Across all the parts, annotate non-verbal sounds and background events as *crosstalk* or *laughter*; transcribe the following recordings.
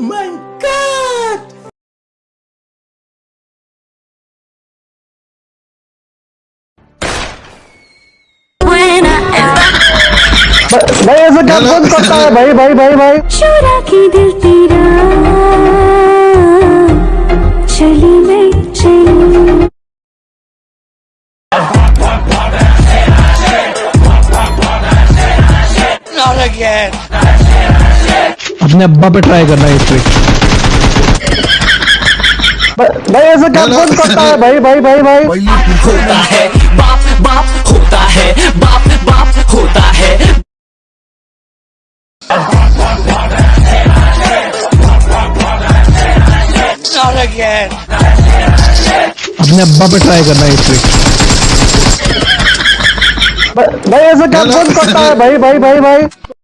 my god! भाई ऐसा क्या *laughs* कौन करता है भाई भाई भाई भाई चोरा की दिल अपने अब्बा पे ट्राई करना है इस पे। भाई ऐसा क्या कौन करता है? भाई भाई भाई भाई। होता है। बाप बाप होता है। बाप बाप होता है। अपने अब्बा पे ट्राई करना है इस भाई ऐसा क्या कौन करता है? भाई भाई भाई भाई।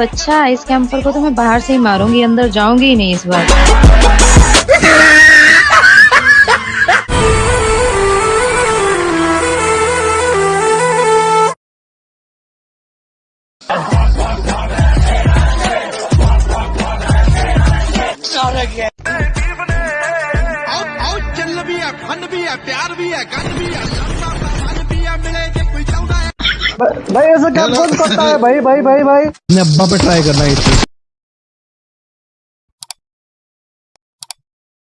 अच्छा इस कैंपर को तो मैं बाहर से ही मारूँगी अंदर जाऊँगी ही नहीं इस बार। और, और भी है फन भी है प्यार भी है भी है मिलेगी भाई ऐसा क्या कौन करता है? भाई भाई भाई भाई। अपने अब्बा पे ट्राई करना है